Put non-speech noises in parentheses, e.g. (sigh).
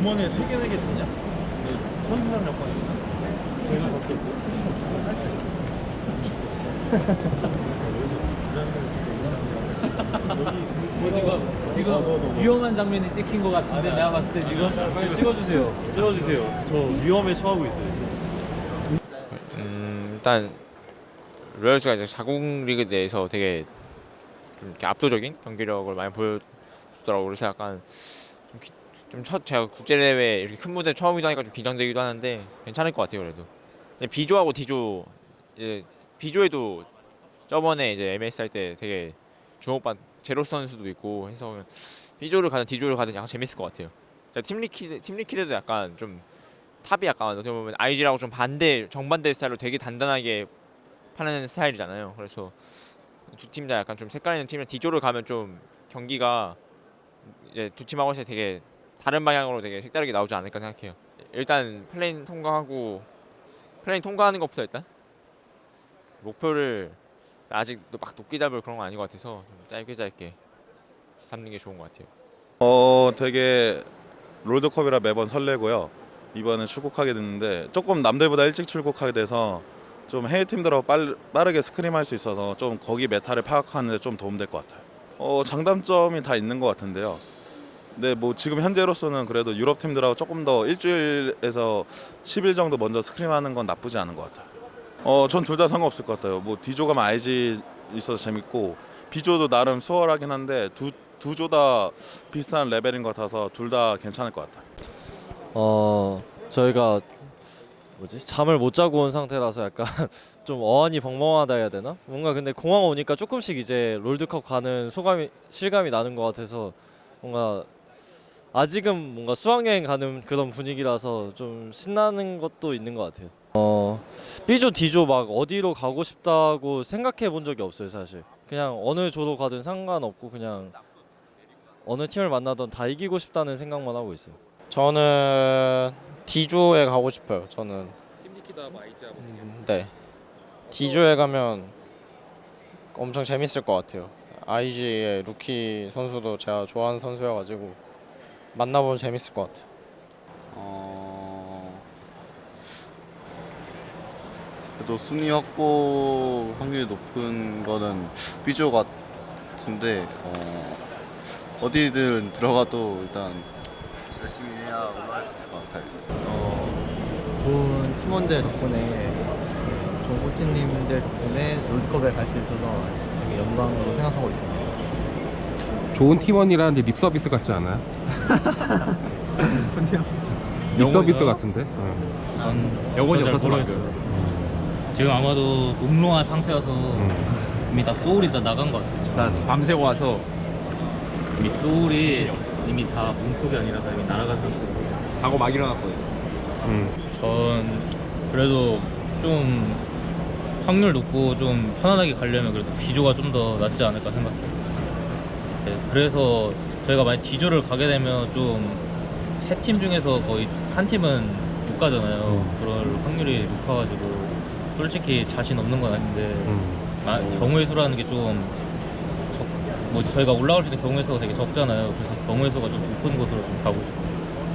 주머니에 세 개, 네개 드냐? 선수단 여권이구나. 저희는 갖고 있어요. 뭐 지금 지금 위험한 장면이 찍힌 것 같은데 내가 봤을 때 지금 지금 찍어주세요. 찍어주세요. 저 위험에 처하고 있어요. 음, 일단 로열스가 이제 자국 리그 내에서 되게 좀 이렇게 압도적인 경기력을 많이 보여줬더라고 그래서 약간 좀 첫 제가 국제 대회 이렇게 큰 무대 처음이다 하니까 좀 긴장되기도 하는데 괜찮을 것 같아요 그래도 근데 B조하고 D조 이제 B조에도 저번에 이제 MS 할 때 되게 주목받 제로 선수도 있고 해서 B조를 가든 D조를 가든 약간 재밌을 것 같아요. 자, 팀 리퀴드 팀 리퀴드도 약간 좀 탑이 약간 어떻게 보면 IG라고 좀 반대 정반대 스타일로 되게 단단하게 파는 스타일이잖아요. 그래서 두 팀 다 약간 좀 색깔 있는 팀이랑 D조를 가면 좀 경기가 이제 두 팀하고 서 되게 다른 방향으로 되게 색다르게 나오지 않을까 생각해요. 일단 play-in 통과하고 play-in 통과하는 것부터 일단 목표를 아직 막 높게 잡을 그런 건 아닌 것 같아서 좀 짧게 짧게 잡는 게 좋은 것 같아요. 어 되게 롤드컵이라 매번 설레고요. 이번에 출국하게 됐는데 조금 남들보다 일찍 출국하게 돼서 좀 해외 팀들하고 빨, 빠르게 scrim할 수 있어서 좀 거기 meta를 파악하는 데 좀 도움될 것 같아요. 어 장단점이 다 있는 것 같은데요. 근데 뭐 지금 현재로서는 그래도 유럽 팀들하고 조금 더 일주일에서 10일 정도 먼저 scrim하는 건 나쁘지 않은 것 같아요. 어, 전 둘 다 상관없을 것 같아요. 뭐 D조 가면 IG 있어서 재밌고 B조도 나름 수월하긴 한데 두 두 조 다 비슷한 레벨인 것 같아서 둘 다 괜찮을 것 같아요. 어 저희가 뭐지 잠을 못 자고 온 상태라서 약간 (laughs) 좀 어안이 벙벙하다 해야 되나? 뭔가 근데 공항 오니까 조금씩 이제 롤드컵 가는 소감이 실감이 나는 것 같아서 뭔가 아직은 뭔가 수학여행 가는 그런 분위기라서 좀 신나는 것도 있는 것 같아요. 어 B조 D조 막 어디로 가고 싶다고 생각해 본 적이 없어요 사실. 그냥 어느 조로 가든 상관없고 그냥 어느 팀을 만나던 다 이기고 싶다는 생각만 하고 있어요. 저는 D조에 가고 싶어요. 저는 음, 네 D조에 가면 엄청 재밌을 것 같아요. IG의 루키 선수도 제가 좋아하는 선수여가지고 만나보면 재밌을 것 같아요. 어... 그래도 순위 확보 확률이 높은 거는 B조 같은데 어... 어디든 들어가도 일단 열심히 해야 올라갈 것 같아요. 어, 좋은 팀원들 덕분에 좋은 코치님들 덕분에 롤드컵에 갈 수 있어서 되게 영광으로 생각하고 있습니다. 좋은 팀원이라는데 립 서비스 같지 않아요? (laughs) 립 서비스 같은데? 어. 난 영혼이 잘 없어서 모르겠어요. 지금 아마도 음롱한 상태여서 음. 이미 다 소울이 다 나간 것 같아요. 나 밤새고 와서 이미 소울이 이미 다 몸속이 아니라서 이미 상태로 자고 막 일어났거든요. 음. 전 그래도 좀 확률 높고 좀 편안하게 가려면 그래도 B조가 좀 더 낫지 않을까 생각해요. 네, 그래서 저희가 만약 D조를 가게 되면 좀 세 팀 중에서 거의 한 팀은 못 가잖아요. 음. 그럴 확률이 높아가지고 솔직히 자신 없는 건 아닌데 음. 아, 경우의 수라는 게좀 뭐 저희가 올라올 수 있는 경우의 수가 되게 적잖아요. 그래서 경우의 수가 좀 높은 곳으로 좀 가고 싶어요.